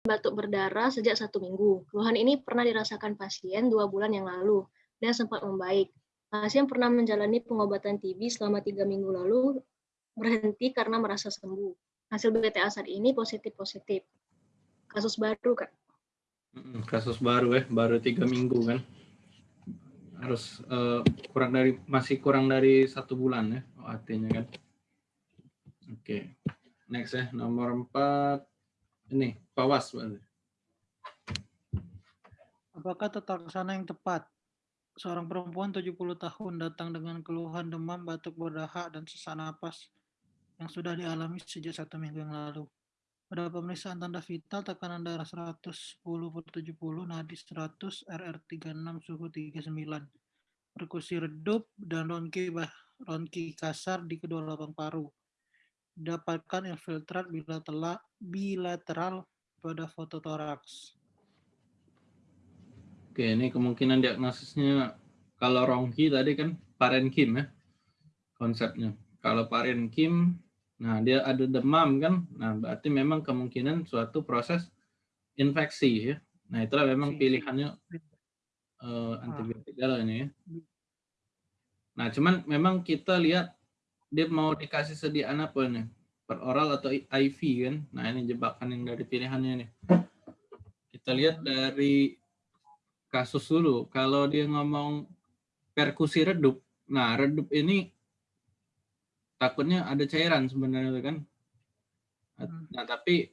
batuk berdarah sejak satu minggu. Keluhan ini pernah dirasakan pasien dua bulan yang lalu dan sempat membaik. Pasien pernah menjalani pengobatan TB selama tiga minggu lalu berhenti karena merasa sembuh. Hasil BTA saat ini positif-positif. Kasus baru, Kak. Kasus baru ya, baru tiga minggu kan. Harus uh, kurang dari masih kurang dari satu bulan ya, oh, artinya kan. Oke, okay. next ya, nomor empat. Ini, Pawas. Apakah tata laksana yang tepat? Seorang perempuan 70 tahun datang dengan keluhan demam, batuk berdahak, dan sesak napas yang sudah dialami sejak satu minggu yang lalu. Pada pemeriksaan tanda vital, tekanan darah 110 per 70, nadi 100, RR 36, suhu 39. Perkusi redup dan ronki, ronki kasar di kedua lubang paru dapatkan infiltrat bilateral, bilateral pada fototoraks. Oke, ini kemungkinan diagnosisnya kalau rongki tadi kan parenkim ya konsepnya. Kalau parenkim, nah dia ada demam kan, nah berarti memang kemungkinan suatu proses infeksi ya. Nah itulah memang pilihannya uh, antibiotik ini ya. Nah cuman memang kita lihat dia mau dikasih sediaan apa nih? Per oral atau IV kan? Nah ini jebakan yang dari pilihannya nih. Kita lihat dari kasus dulu. Kalau dia ngomong perkusi redup, nah redup ini takutnya ada cairan sebenarnya kan. Nah tapi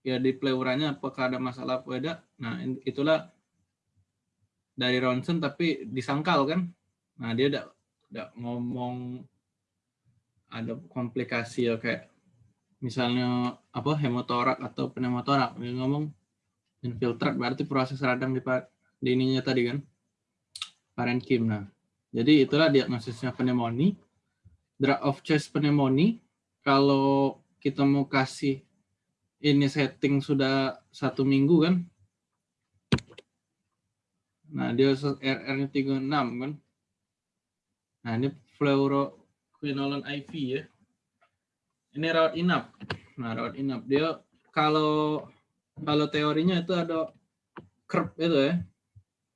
ya di pleuranya apakah ada masalah apa ada? Nah itulah dari ronsen tapi disangkal kan. Nah dia udah, udah ngomong ada komplikasi ya kayak misalnya apa hemotorak atau pneumotorak. Dia ngomong infiltrat berarti proses radang di, di ininya tadi kan parenkim nah jadi itulah diagnosisnya pneumonia. Drug of chest pneumonia. Kalau kita mau kasih ini setting sudah satu minggu kan. Nah dia RR nya 36 kan. Nah ini fluoro quinolone IV ya. Ini rawat inap. Nah, rawat inap dia kalau kalau teorinya itu ada curve itu ya.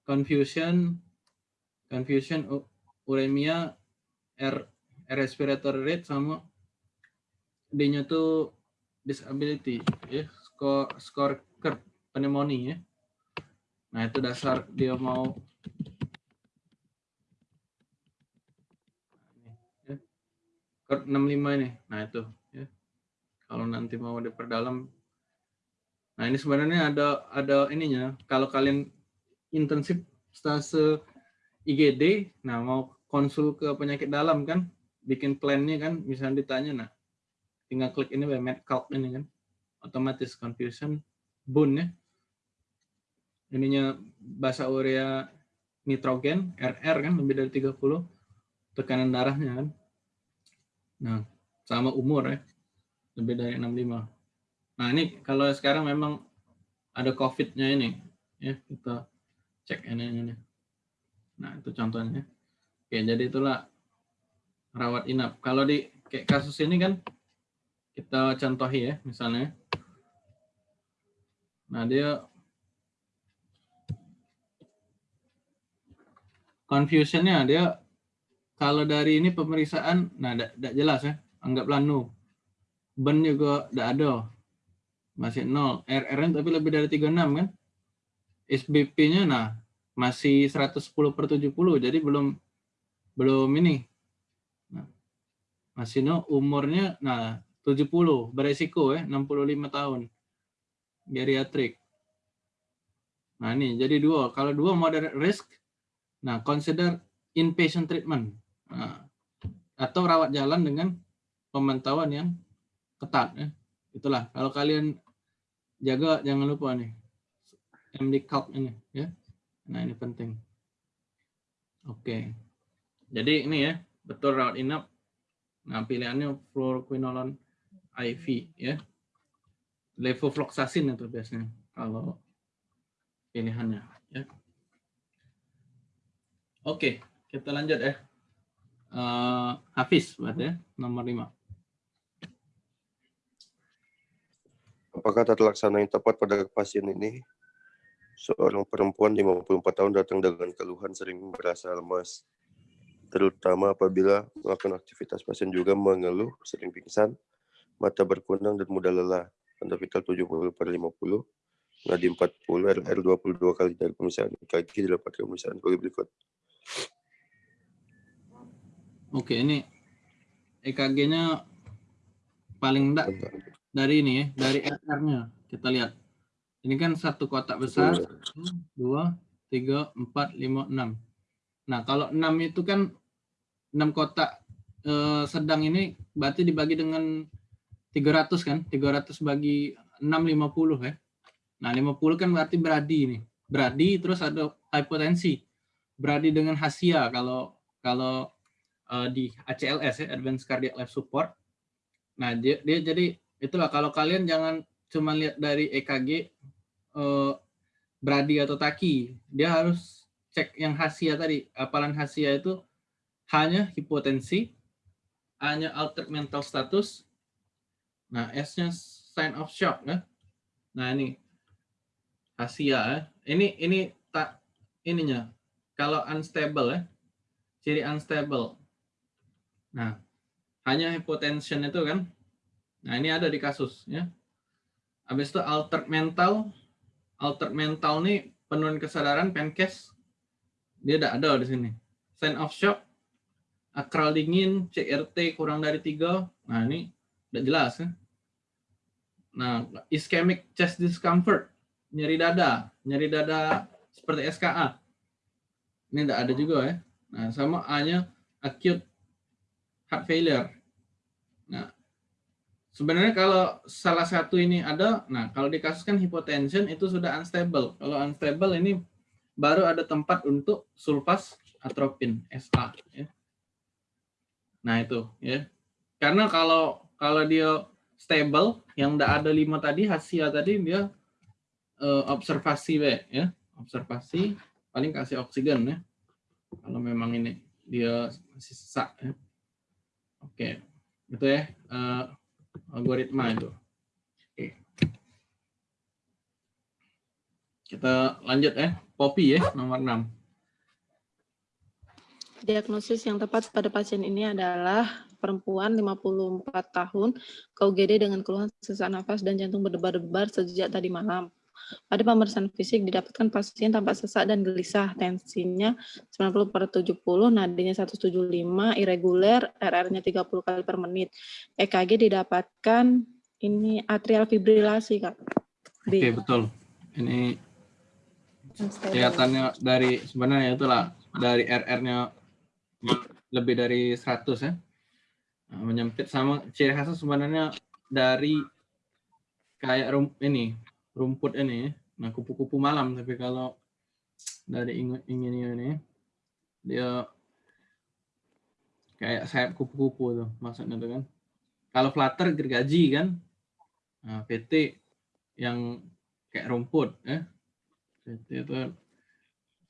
Confusion confusion uremia R, R respiratory rate sama D-nya tuh disability ya, skor skor curve pneumonia ya. Nah, itu dasar dia mau 65 ini. Nah, itu ya. Kalau nanti mau diperdalam. Nah, ini sebenarnya ada ada ininya. Kalau kalian intensif stase IGD, nah mau konsul ke penyakit dalam kan, bikin plannya kan, misalnya ditanya, nah tinggal klik ini MedCalc ini kan, otomatis confusion bone ya. Ininya bahasa urea nitrogen, RR kan, lebih dari 30, tekanan darahnya kan. Nah, sama umur ya. Lebih dari 65. Nah, ini kalau sekarang memang ada COVID-nya ini. Ya, kita cek ini, ini. Nah, itu contohnya. Oke, jadi itulah rawat inap. Kalau di kayak kasus ini kan kita contohi ya, misalnya. Nah, dia confusionnya dia kalau dari ini pemeriksaan, nah tidak jelas ya, anggaplah no. Ben juga tidak ada, masih nol. RR tapi lebih dari 36 kan? SBP-nya nah masih 110 per 70, jadi belum belum ini. Nah, masih no umurnya nah 70 beresiko ya 65 tahun geriatrik. Nah ini jadi dua. Kalau dua moderate risk, nah consider inpatient treatment. Nah, atau rawat jalan dengan pemantauan yang ketat. Ya. Itulah, kalau kalian jaga jangan lupa nih, MD Calc ini. ya. Nah ini penting. Oke, jadi ini ya, betul rawat inap. Nah pilihannya fluoroquinolone IV ya. Levofloxacin itu biasanya kalau pilihannya ya. Oke, kita lanjut ya uh, Hafiz berarti ya, nomor 5. Apakah tata laksana yang tepat pada pasien ini? Seorang perempuan 54 tahun datang dengan keluhan sering merasa lemas, terutama apabila melakukan aktivitas pasien juga mengeluh, sering pingsan, mata berkunang dan mudah lelah. Tanda vital 70 per 50, nadi 40, RR 22 kali dari pemeriksaan kaki didapat pemeriksaan berikut. Oke, ini EKG-nya paling enggak dari ini ya, dari RR-nya. Kita lihat. Ini kan satu kotak besar, dua, tiga, empat, lima, enam. Nah, kalau enam itu kan enam kotak eh, sedang ini berarti dibagi dengan 300 kan? 300 bagi 6, 50 ya. Nah, 50 kan berarti beradi ini. Beradi terus ada hipotensi. Beradi dengan hasia kalau kalau uh, di ACLS ya, Advanced Cardiac Life Support. Nah, dia, dia jadi itulah kalau kalian jangan cuma lihat dari EKG uh, bradi atau taki, dia harus cek yang hasia tadi. Apalan hasia itu hanya hipotensi, hanya altered mental status. Nah, S-nya sign of shock ya. Nah, ini hasia ya. Ini ini tak ininya. Kalau unstable ya. Ciri unstable. Nah, hanya hypotension itu kan. Nah, ini ada di kasus ya. Habis itu altered mental. Altered mental nih penurunan kesadaran penkes dia tidak ada di sini. Sign of shock, akral dingin, CRT kurang dari tiga. Nah, ini tidak jelas ya. Nah, ischemic chest discomfort, nyeri dada, nyeri dada seperti SKA. Ini tidak ada juga ya. Nah, sama hanya acute heart failure. Nah, sebenarnya kalau salah satu ini ada, nah kalau di kasus kan hypotension itu sudah unstable. Kalau unstable ini baru ada tempat untuk sulfas atropin SA. Ya. Nah itu ya. Karena kalau kalau dia stable, yang tidak ada lima tadi, hasil tadi dia uh, observasi ya, observasi paling kasih oksigen ya. Kalau memang ini dia masih sesak ya. Oke, itu ya uh, algoritma itu. Oke. Kita lanjut ya, Poppy ya, nomor 6. Diagnosis yang tepat pada pasien ini adalah perempuan 54 tahun, KUGD dengan keluhan sesak nafas dan jantung berdebar-debar sejak tadi malam. Pada pemeriksaan fisik didapatkan pasien tampak sesak dan gelisah, tensinya 90 per 70, nadinya 175, irreguler, RR-nya 30 kali per menit. EKG didapatkan ini atrial fibrilasi, Kak. Oke, okay, betul. Ini kelihatannya dari sebenarnya itulah dari RR-nya lebih dari 100 ya. Nah, menyempit sama ciri khasnya sebenarnya dari kayak rum, ini rumput ini, nah kupu-kupu malam. Tapi kalau dari ingin ini, dia kayak sayap kupu-kupu tuh maksudnya tuh kan. Kalau flutter gergaji kan, nah, PT yang kayak rumput ya. PT itu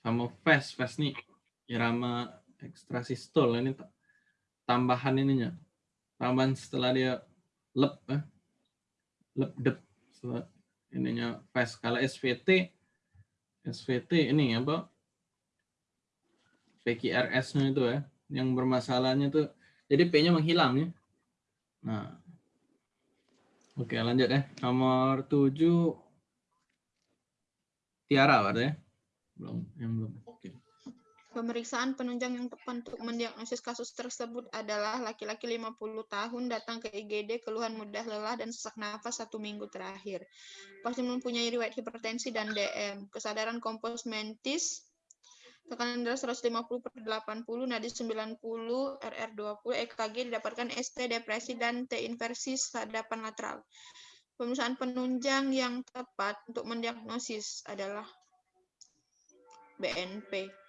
sama fast fast nih irama ekstrasistol ini tambahan ininya tambahan setelah dia lep eh, lep dep ininya fast kalau SVT SVT ini apa? PQRS-nya itu ya yang bermasalahnya itu jadi P-nya menghilang ya. Nah. Oke lanjut ya. Nomor 7 Tiara ada ya? Belum yang belum. Oke Pemeriksaan penunjang yang tepat untuk mendiagnosis kasus tersebut adalah laki-laki 50 tahun datang ke IGD keluhan mudah lelah dan sesak nafas satu minggu terakhir. Pasien mempunyai riwayat hipertensi dan DM. Kesadaran kompos mentis, tekanan darah 150 per 80, nadi 90, RR 20, EKG didapatkan ST depresi dan T inversi sadapan lateral. Pemeriksaan penunjang yang tepat untuk mendiagnosis adalah BNP.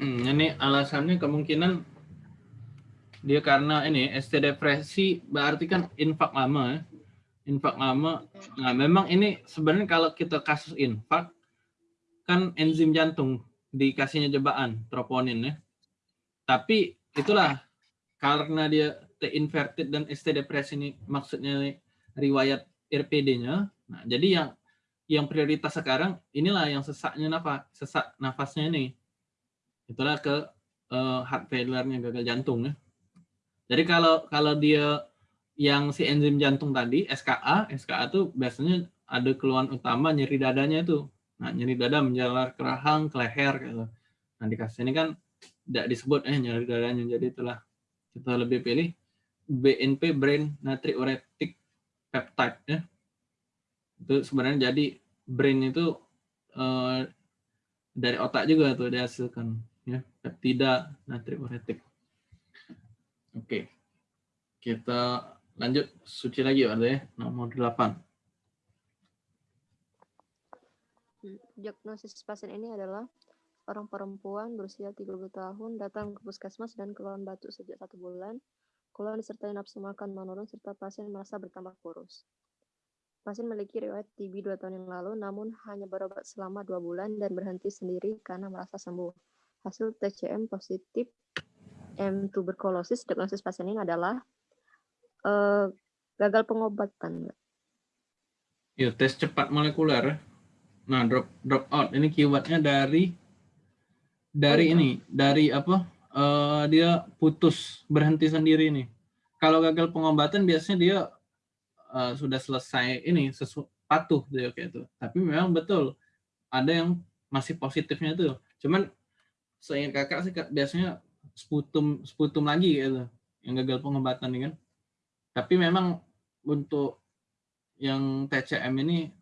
Ini alasannya kemungkinan dia karena ini ST depresi berarti kan infak lama ya. Infak lama. Nah, memang ini sebenarnya kalau kita kasus infak kan enzim jantung dikasihnya jebakan troponin ya. Tapi itulah karena dia T inverted dan ST depresi ini maksudnya riwayat RPD-nya. Nah, jadi yang yang prioritas sekarang inilah yang sesaknya nafas, sesak nafasnya ini. Itulah ke uh, heart failure-nya gagal jantung ya. Jadi kalau kalau dia yang si enzim jantung tadi SKA, SKA itu biasanya ada keluhan utama nyeri dadanya itu. Nah, nyeri dada menjalar ke rahang, ke leher gitu. Nah, di kasus ini kan tidak disebut eh nyeri dadanya. Jadi itulah kita lebih pilih BNP brain natriuretic peptide ya. Itu sebenarnya jadi brain itu eh, dari otak juga tuh dihasilkan ya, peptida natriuretic. Oke. Kita lanjut suci lagi ada ya, nomor 8. Hmm, Diagnosis pasien ini adalah orang perempuan berusia 30 tahun datang ke puskesmas dan keluhan batuk sejak satu bulan, keluhan disertai nafsu makan menurun serta pasien merasa bertambah kurus. Pasien memiliki riwayat TB dua tahun yang lalu, namun hanya berobat selama dua bulan dan berhenti sendiri karena merasa sembuh. Hasil TCM positif M tuberkulosis diagnosis pasien ini adalah uh, gagal pengobatan. Ya, tes cepat molekuler. Nah, drop drop out ini keywordnya dari dari Oh, iya. ini, dari apa? eh, dia putus berhenti sendiri nih. Kalau gagal pengobatan biasanya dia eh, sudah selesai ini sesu, patuh dia kayak itu. Tapi memang betul ada yang masih positifnya itu. Cuman seingat kakak sih biasanya sputum sputum lagi gitu yang gagal pengobatan nih kan. Tapi memang untuk yang TCM ini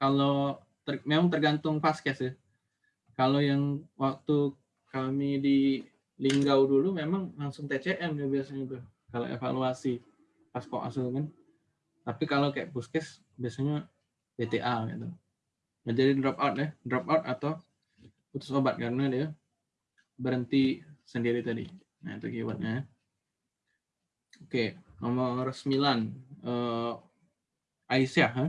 kalau ter- memang tergantung paskes ya. Kalau yang waktu kami di Linggau dulu memang langsung TCM ya biasanya tuh kalau evaluasi pas asuh kan. Tapi kalau kayak puskes biasanya PTA gitu. Jadi drop out ya, drop out atau putus obat karena dia berhenti sendiri tadi. Nah, itu keywordnya. ya. Oke, nomor 9. Eh, Aisyah, ha?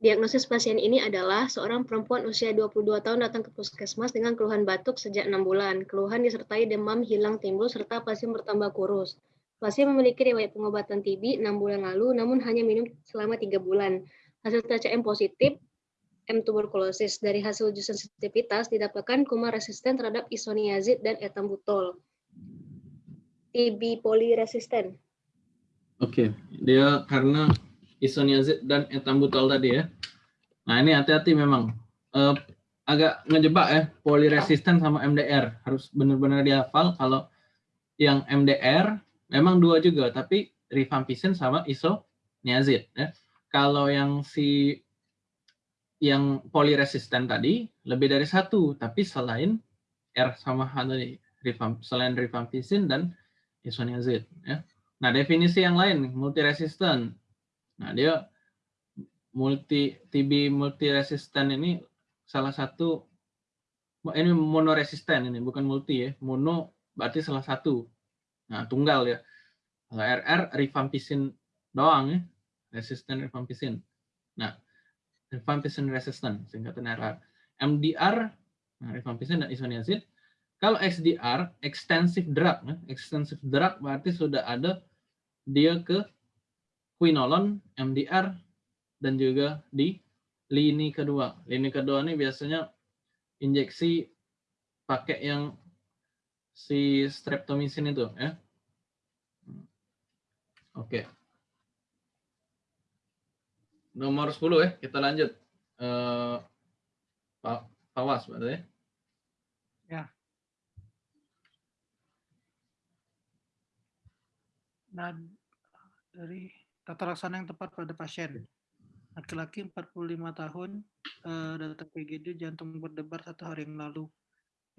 Diagnosis pasien ini adalah seorang perempuan usia 22 tahun datang ke puskesmas dengan keluhan batuk sejak 6 bulan. Keluhan disertai demam hilang timbul serta pasien bertambah kurus. Pasien memiliki riwayat pengobatan TB 6 bulan lalu namun hanya minum selama 3 bulan. Hasil TCM positif M tuberkulosis dari hasil uji sensitivitas didapatkan kuman resisten terhadap isoniazid dan etambutol. TB poliresisten. Oke, dia karena isoniazid dan etambutol tadi ya. Nah ini hati-hati memang. Eh, agak ngejebak ya, poliresisten sama MDR. Harus benar-benar dihafal kalau yang MDR memang dua juga, tapi rifampicin sama isoniazid. Ya. Kalau yang si yang poliresisten tadi lebih dari satu, tapi selain R sama H tadi, selain rifampicin dan isoniazid. Ya. Nah, definisi yang lain, multiresisten. Nah, dia multi TB multiresisten ini salah satu ini monoresisten ini bukan multi ya. Mono berarti salah satu. Nah, tunggal ya. Kalau RR rifampicin doang ya. Resisten rifampicin. Nah, rifampicin resistant singkatan RR. MDR nah, rifampicin dan isoniazid. Kalau XDR extensive drug ya. Extensive drug berarti sudah ada dia ke quinolone, MDR, dan juga di lini kedua. Lini kedua ini biasanya injeksi pakai yang si streptomycin itu ya. Oke. Nomor 10 ya, kita lanjut. Eh Pak Pawas berarti ya. Nah, dari tata laksana yang tepat pada pasien. Laki-laki 45 tahun datang ke IGD jantung berdebar satu hari yang lalu.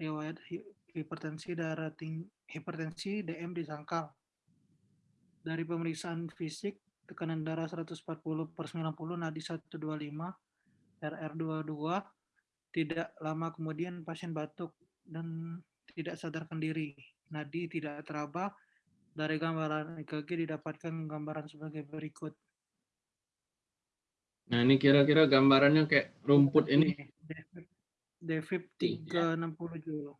Riwayat hi- hipertensi darah tinggi, hipertensi DM disangkal. Dari pemeriksaan fisik, tekanan darah 140 per 90, nadi 125, RR22, tidak lama kemudian pasien batuk dan tidak sadarkan diri. Nadi tidak teraba, dari gambaran EKG didapatkan gambaran sebagai berikut. Nah, ini kira-kira gambarannya kayak rumput ini Tiga. 360 joule.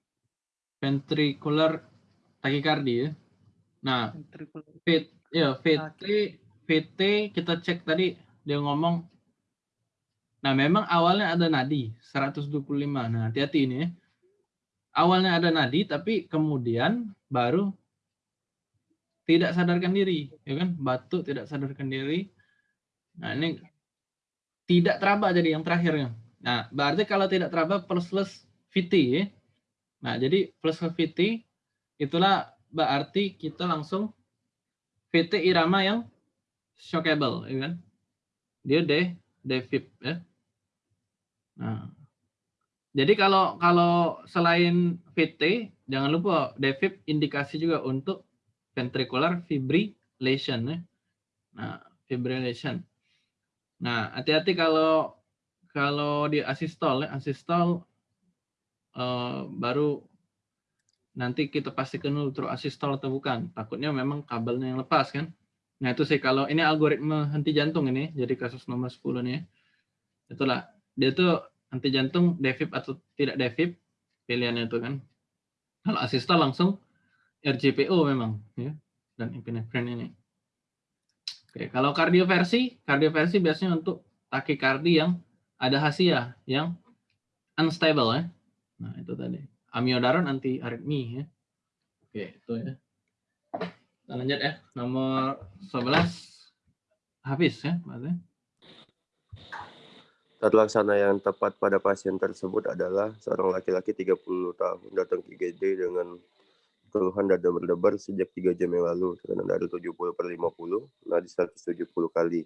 ventricular tachycardia ya. Nah, Ventricular. V ya VT VT kita cek tadi dia ngomong Nah, memang awalnya ada nadi 125. Nah, hati-hati ini ya. Awalnya ada nadi tapi kemudian baru tidak sadarkan diri, ya kan? Batuk tidak sadarkan diri. Nah, ini tidak teraba jadi yang terakhirnya. Nah, berarti kalau tidak teraba plus plus VT ya. Nah, jadi plus VT itulah berarti kita langsung VT irama yang shockable, ya kan? Dia D, D VIP ya. Nah, jadi kalau kalau selain VT, jangan lupa DVIP indikasi juga untuk ventricular fibrillation. Ya. Nah, fibrillation. Nah, hati-hati kalau kalau di asistol, ya, asistol uh, baru nanti kita pastikan dulu terus asistol atau bukan. Takutnya memang kabelnya yang lepas kan. Nah, itu sih kalau ini algoritma henti jantung ini, jadi kasus nomor 10 nih. Ya. Itulah dia tuh anti jantung devip atau tidak devip pilihannya itu kan. Kalau asista langsung RGPO memang ya dan epinefrin ini. Oke kalau kardioversi kardioversi biasanya untuk takikardi yang ada hasia yang unstable ya. Nah itu tadi. Amiodaron anti aritmi ya. Oke itu ya kita lanjut ya nomor 11 habis ya maksudnya laksana yang tepat pada pasien tersebut adalah seorang laki-laki 30 tahun datang ke IGD dengan keluhan dada berdebar sejak 3 jam yang lalu, tekanan darah 70 per 50, nadi 170 kali,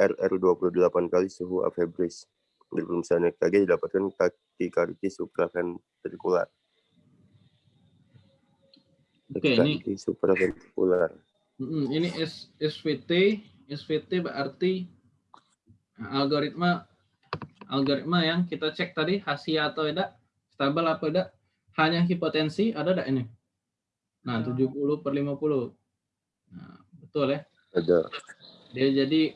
RR 28 kali, suhu afebris. Dari pemeriksaan EKG didapatkan takikardi supraventrikular. Oke, ini supraventrikular. Ini SVT, SVT berarti algoritma algoritma yang kita cek tadi hasil atau tidak, stabil apa tidak, hanya hipotensi ada tidak ini? Nah, 70 per 50. Nah, betul ya? Ada. Dia jadi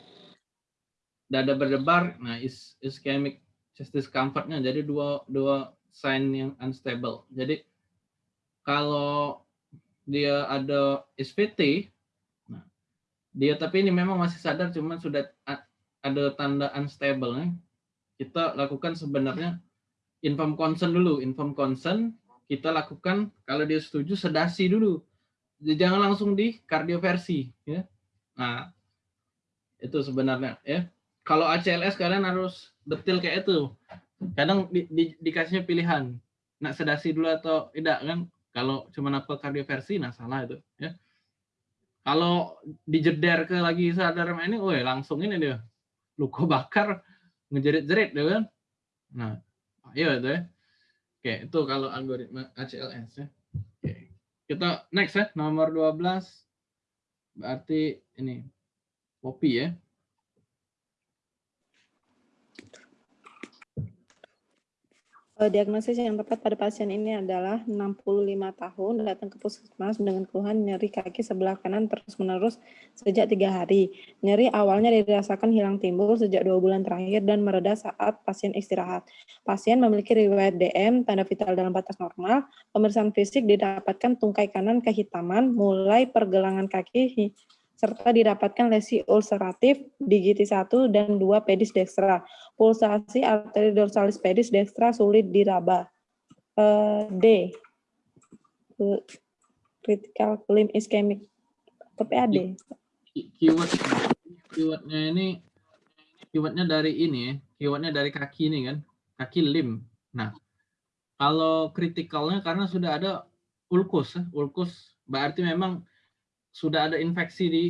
dada berdebar, nah is ischemic chest discomfortnya jadi dua dua sign yang unstable. Jadi kalau dia ada SVT, nah, dia tapi ini memang masih sadar, cuman sudah ada tanda unstable nih, kita lakukan sebenarnya inform consent dulu. Inform consent kita lakukan kalau dia setuju sedasi dulu. Jangan langsung di kardioversi ya. Nah, itu sebenarnya ya. Kalau ACLS kalian harus detail kayak itu. Kadang di, di, dikasihnya pilihan. Nak sedasi dulu atau tidak kan? Kalau cuma apa kardioversi, nah salah itu ya. Kalau dijeder ke lagi sadar ini, oh langsung ini dia luka bakar ngejerit-jerit ya kan nah ayo itu ya oke itu kalau algoritma ACLS ya oke. kita next ya nomor 12 berarti ini kopi ya diagnosis yang tepat pada pasien ini adalah 65 tahun datang ke puskesmas dengan keluhan nyeri kaki sebelah kanan terus-menerus sejak tiga hari. Nyeri awalnya dirasakan hilang timbul sejak dua bulan terakhir dan mereda saat pasien istirahat. Pasien memiliki riwayat DM, tanda vital dalam batas normal. Pemeriksaan fisik didapatkan tungkai kanan kehitaman mulai pergelangan kaki serta didapatkan lesi ulceratif di GT 1 dan 2 pedis dextra. Pulsasi arteri dorsalis pedis dextra sulit diraba. Uh, D. Critical limb ischemic. Atau PAD. Keyword, keywordnya ini, keywordnya dari ini ya. Keywordnya dari kaki ini kan. Kaki lim. Nah, kalau kritikalnya karena sudah ada ulkus. Ya. Ulkus berarti memang sudah ada infeksi di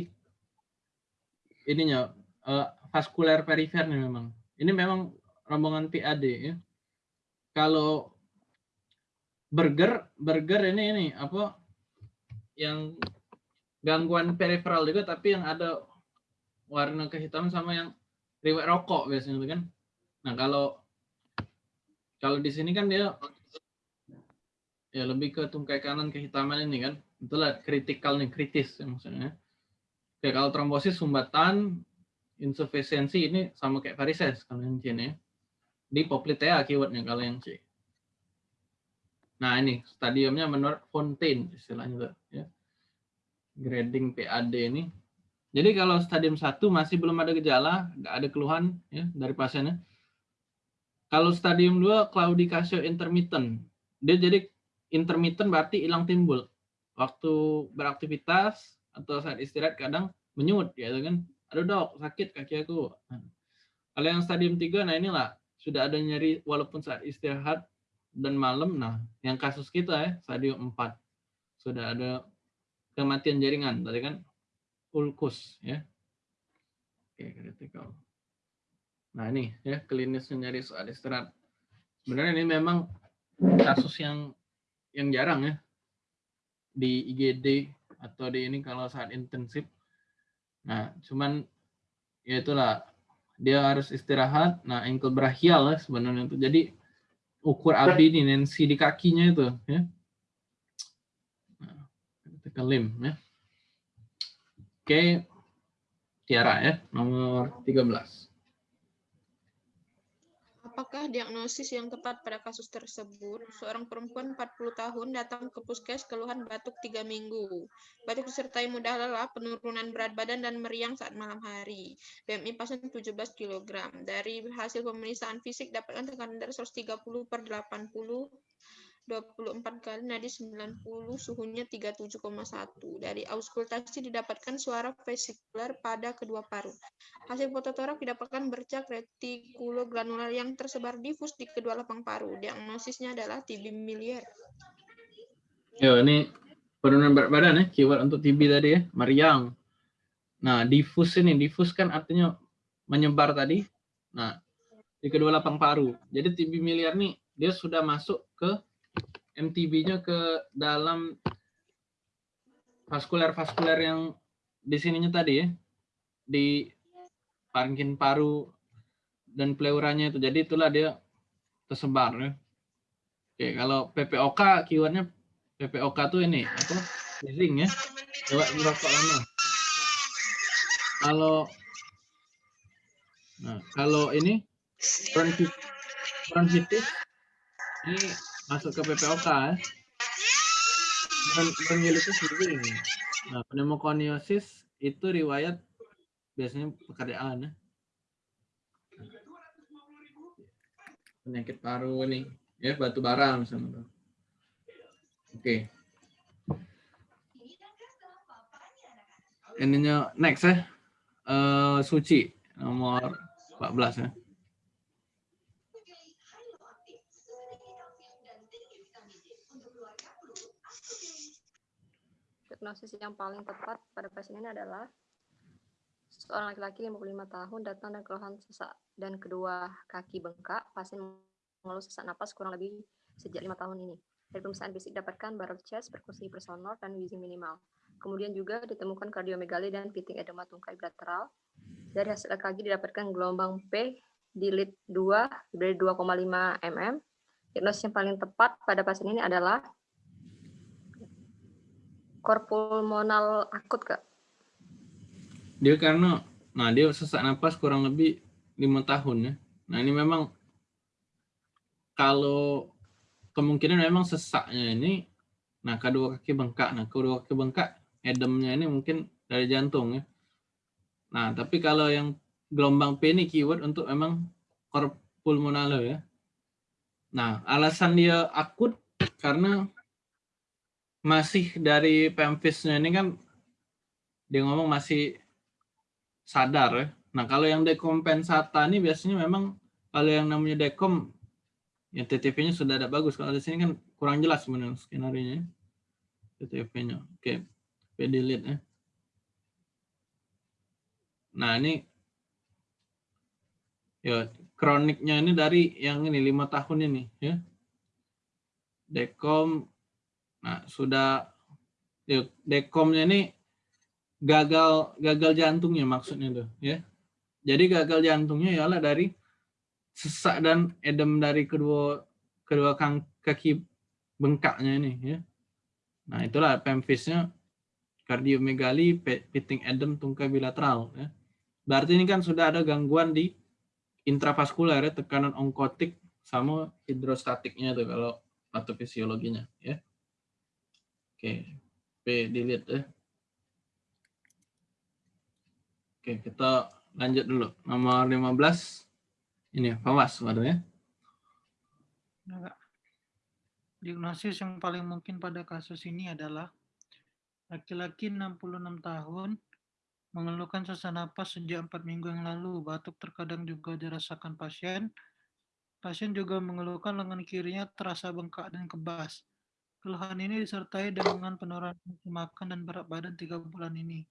ininya uh, vaskuler perifernya memang. Ini memang rombongan PAD ya. Kalau burger, burger ini ini apa yang gangguan periferal juga tapi yang ada warna kehitaman sama yang riwayat rokok biasanya kan. Nah, kalau kalau di sini kan dia ya lebih ke tungkai kanan kehitaman ini kan itulah kritikal nih kritis ya maksudnya. Oke kalau trombosis sumbatan insufisiensi ini sama kayak varises kalau yang C ini di poplitea keywordnya kalau yang C nah ini stadiumnya menurut Fontaine istilahnya tuh, ya. Grading PAD ini. Jadi kalau stadium 1 masih belum ada gejala, nggak ada keluhan ya dari pasiennya. Kalau stadium 2 claudicatio intermittent, dia jadi intermittent berarti hilang timbul. Waktu beraktivitas atau saat istirahat kadang menyut gitu kan. Aduh dok, sakit kaki aku. Kalau yang stadium 3 nah inilah sudah ada nyeri walaupun saat istirahat dan malam. Nah, yang kasus kita ya stadium 4 sudah ada kematian jaringan tadi kan ulkus ya. Oke, kritikal. Nah, ini ya klinisnya nyari soal istirahat. Sebenarnya ini memang kasus yang yang jarang ya di IGD atau di ini kalau saat intensif. Nah, cuman ya itulah dia harus istirahat. Nah, ankle brachial ya sebenarnya itu. Jadi ukur AB ini nensi di kakinya itu ya. Nah, kita limb ya. Oke, Tiara ya, nomor 13. Apakah diagnosis yang tepat pada kasus tersebut? Seorang perempuan 40 tahun datang ke puskes keluhan batuk 3 minggu. Batuk disertai mudah lelah, penurunan berat badan, dan meriang saat malam hari. BMI pasien 17 kg. Dari hasil pemeriksaan fisik dapatkan tekanan darah 130 per 80 24 kali nadi 90 suhunya 37,1 dari auskultasi didapatkan suara vesikular pada kedua paru. Hasil fototorak didapatkan bercak retikulogranular yang tersebar difus di kedua lapang paru. Diagnosisnya adalah TB miliar Yo, ini penurunan berat badan ya keyword untuk TB tadi ya meriang. Nah difus ini difus kan artinya menyebar tadi. Nah di kedua lapang paru. Jadi TB miliar nih dia sudah masuk ke MTB-nya ke dalam vaskuler-vaskuler yang di sininya tadi ya, di parenkin paru dan pleuranya itu. Jadi itulah dia tersebar ya. Oke, kalau PPOK keywordnya PPOK tuh ini apa? Sneezing ya. Coba merokok lama. Kalau Nah, kalau ini bronchitis ini masuk ke PPOK ya. Bronchiolitis sendiri. Nah, pneumokoniosis itu riwayat biasanya pekerjaan ya. Penyakit paru ini ya batu bara misalnya. Oke. Ininya next ya. Uh, suci nomor 14 ya. Diagnosis yang paling tepat pada pasien ini adalah seorang laki-laki 55 tahun datang dengan keluhan sesak dan kedua kaki bengkak. Pasien mengeluh sesak napas kurang lebih sejak lima tahun ini. Dari pemeriksaan fisik dapatkan baroque chest, perkusi personal, dan wheezing minimal. Kemudian juga ditemukan kardiomegali dan pitting edema tungkai bilateral. Dari hasil EKG didapatkan gelombang P di lead 2 dari 2,5 mm. Diagnosis yang paling tepat pada pasien ini adalah korpulmonal akut kak? Dia karena, nah dia sesak napas kurang lebih lima tahun ya. Nah ini memang kalau kemungkinan memang sesaknya ini, nah kedua kaki bengkak, nah kedua kaki bengkak, edemnya ini mungkin dari jantung ya. Nah tapi kalau yang gelombang P ini keyword untuk memang korpulmonal ya. Nah alasan dia akut karena masih dari pemfisnya ini kan dia ngomong masih sadar ya. Nah kalau yang dekompensata ini biasanya memang kalau yang namanya dekom yang TTV-nya sudah ada bagus. Kalau di sini kan kurang jelas sebenarnya skenario-nya. TTV-nya. Oke, P delete ya. Nah ini ya kroniknya ini dari yang ini lima tahun ini ya. Dekom Nah, sudah dekomnya ini gagal gagal jantungnya maksudnya tuh ya. Jadi gagal jantungnya ialah dari sesak dan edem dari kedua kedua kaki bengkaknya ini ya. Nah, itulah pemfisnya kardiomegali, pitting edem tungkai bilateral ya. Berarti ini kan sudah ada gangguan di intravaskuler ya, tekanan onkotik sama hidrostatiknya tuh kalau patofisiologinya ya. Oke, P delete ya. Oke, kita lanjut dulu. Nomor 15. Ini Fawas, ya. Diagnosis yang paling mungkin pada kasus ini adalah laki-laki 66 tahun mengeluhkan sesak napas sejak empat minggu yang lalu. Batuk terkadang juga dirasakan pasien. Pasien juga mengeluhkan lengan kirinya terasa bengkak dan kebas. Keluhan ini disertai dengan penurunan makan dan berat badan tiga bulan ini.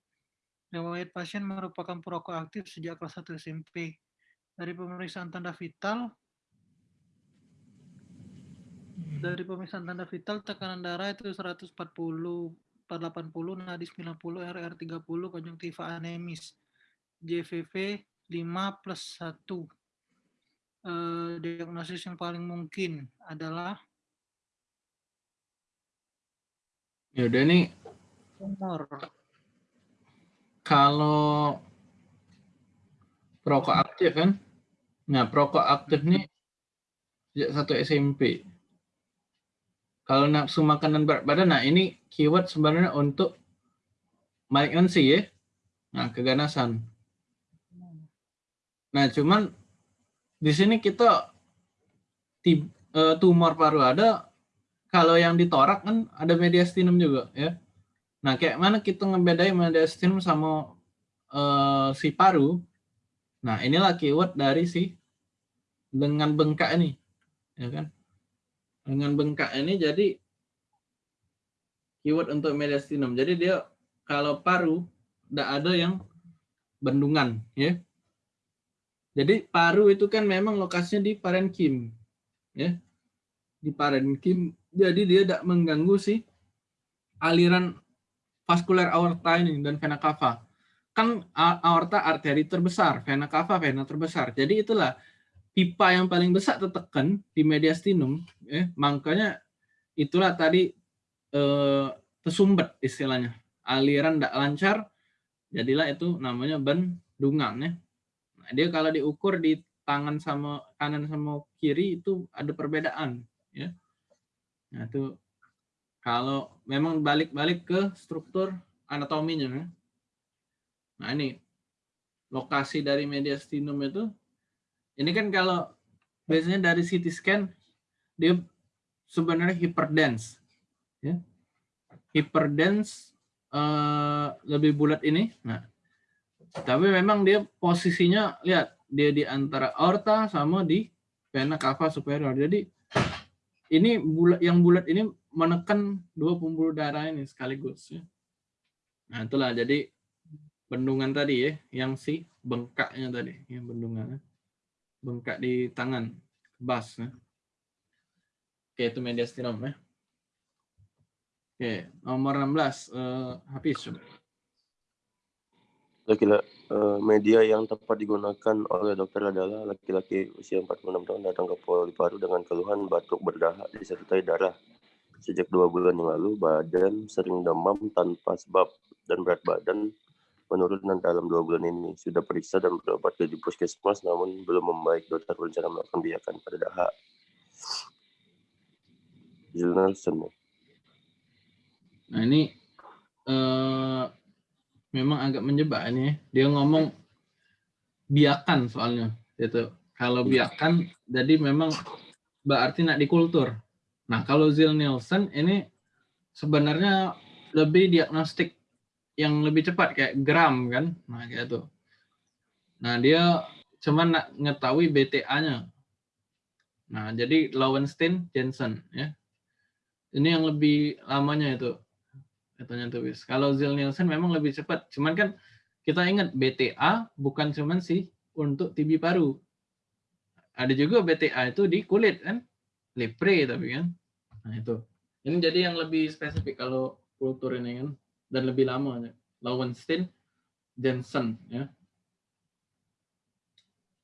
Riwayat pasien merupakan perokok aktif sejak kelas 1 SMP. Dari pemeriksaan tanda vital, dari pemeriksaan tanda vital tekanan darah itu 140 480, nadi 90, RR 30, konjungtiva anemis. JVV 5 plus 1. Eh, diagnosis yang paling mungkin adalah Ya udah ini tumor. kalau perokok aktif kan. Nah, perokok aktif nih sejak satu SMP. Kalau nafsu makan dan berat badan, nah ini keyword sebenarnya untuk malignancy ya. Nah, keganasan. Nah, cuman di sini kita eh, tumor paru ada, kalau yang di torak kan ada mediastinum juga ya. Nah, kayak mana kita ngebedain mediastinum sama eh, si paru? Nah, inilah keyword dari si dengan bengkak ini, ya kan? Dengan bengkak ini jadi keyword untuk mediastinum. Jadi dia kalau paru tidak ada yang bendungan, ya. Jadi paru itu kan memang lokasinya di parenkim, ya. Di parenkim, jadi dia tidak mengganggu si aliran vaskuler aorta ini dan vena cava. Kan aorta arteri terbesar, vena cava vena terbesar. Jadi itulah pipa yang paling besar tertekan di mediastinum, ya. Makanya itulah tadi eh, tersumbat istilahnya. Aliran tidak lancar, jadilah itu namanya bendungan ya. Nah, dia kalau diukur di tangan sama kanan sama kiri itu ada perbedaan ya. Nah, itu kalau memang balik-balik ke struktur anatominya. ya. Nah, ini lokasi dari mediastinum itu ini kan kalau biasanya dari CT scan dia sebenarnya hyperdense ya. Hyperdense eh, lebih bulat ini. Nah, tapi memang dia posisinya lihat dia di antara aorta sama di vena cava superior. Jadi ini bulat yang bulat ini menekan dua pembuluh darah ini sekaligus ya. Nah, itulah jadi bendungan tadi ya, yang si bengkaknya tadi, yang bendungan. ya. Bengkak di tangan, kebas ya. Oke, itu mediastinum ya. Oke, nomor 16 eh, Hafiz. coba. Laki-laki eh, media yang tepat digunakan oleh dokter adalah laki-laki usia 46 tahun datang ke paru dengan keluhan batuk berdahak disertai darah. Sejak dua bulan yang lalu, badan sering demam tanpa sebab dan berat badan menurun dalam dua bulan ini. Sudah periksa dan berobat ke puskesmas, namun belum membaik. Dokter berencana melakukan biakan pada dahak. Jill Nelson. Nah, ini eh, memang agak menjebak ini. Dia ngomong biakan soalnya. Gitu. Kalau biakan, jadi memang berarti nak dikultur. Nah, kalau Zil Nielsen ini sebenarnya lebih diagnostik yang lebih cepat kayak gram kan. Nah, kayak itu. Nah, dia cuma nak ngetahui BTA-nya. Nah, jadi Lowenstein Jensen ya. Ini yang lebih lamanya itu katanya Wis. Kalau Zil Nielsen memang lebih cepat. Cuman kan kita ingat BTA bukan cuman sih untuk TB paru. Ada juga BTA itu di kulit kan. Lepre tapi kan. Nah itu. Ini jadi yang lebih spesifik kalau kultur ini kan dan lebih lama. Lowenstein Jensen ya.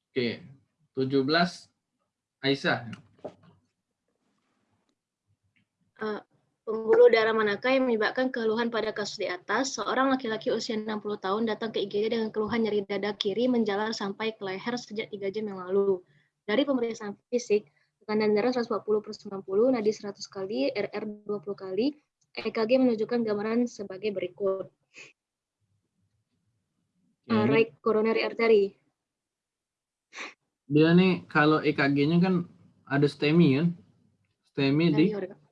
Oke. 17 Aisyah. Eh, pembuluh darah manakah yang menyebabkan keluhan pada kasus di atas? Seorang laki-laki usia 60 tahun datang ke IGD dengan keluhan nyeri dada kiri menjalar sampai ke leher sejak 3 jam yang lalu. Dari pemeriksaan fisik, tekanan darah 140 per 90, nadi 100 kali, RR 20 kali, EKG menunjukkan gambaran sebagai berikut. Ini right coronary artery. dia nih kalau EKG-nya kan ada STEMI kan. STEMI di Kak.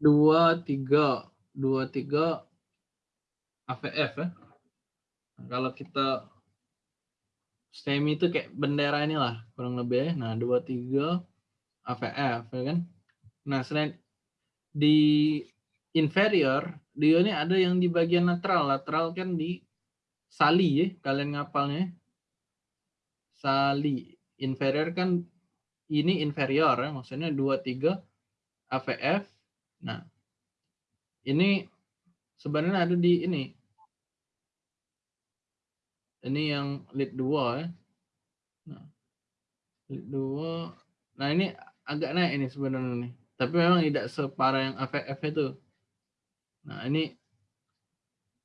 Dua tiga dua tiga AVF ya. Nah, kalau kita STEMI itu kayak bendera inilah kurang lebih. ya. Nah dua tiga AVF ya kan. Nah selain di inferior dia ini ada yang di bagian lateral. Lateral kan di sali ya kalian ngapalnya. Sali inferior kan ini inferior ya maksudnya dua tiga AVF. Nah ini sebenarnya ada di ini. Ini yang lead 2 ya. Nah, lead 2. Nah, ini agak naik ini sebenarnya nih. Tapi memang tidak separah yang AVF itu. Nah, ini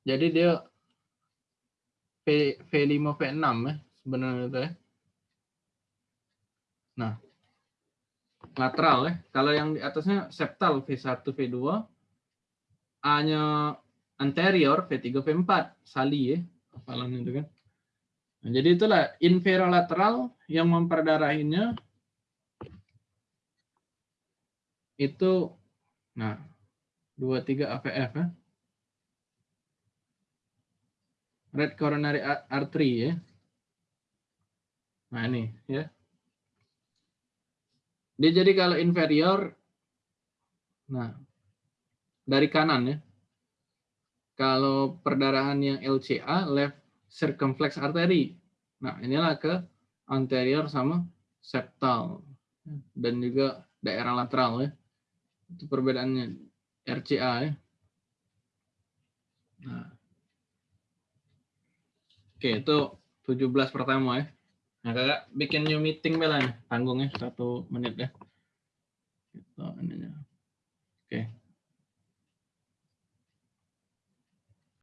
jadi dia V, V5 V6 ya sebenarnya itu ya. Nah, lateral ya. Kalau yang di atasnya septal V1 V2 A-nya anterior V3 V4 sali ya hafalan itu kan. Nah, jadi itulah inferolateral yang memperdarahinya itu nah 23 AVF ya. Red coronary ar- artery ya. Nah ini ya. Dia jadi kalau inferior nah dari kanan ya. Kalau perdarahan yang LCA left circumflex artery. Nah, inilah ke anterior sama septal dan juga daerah lateral ya. Itu perbedaannya RCA ya. Nah. Oke, itu 17 pertama ya. Nah, kakak bikin new meeting bela nih, satu menit ya. Gitu, ininya.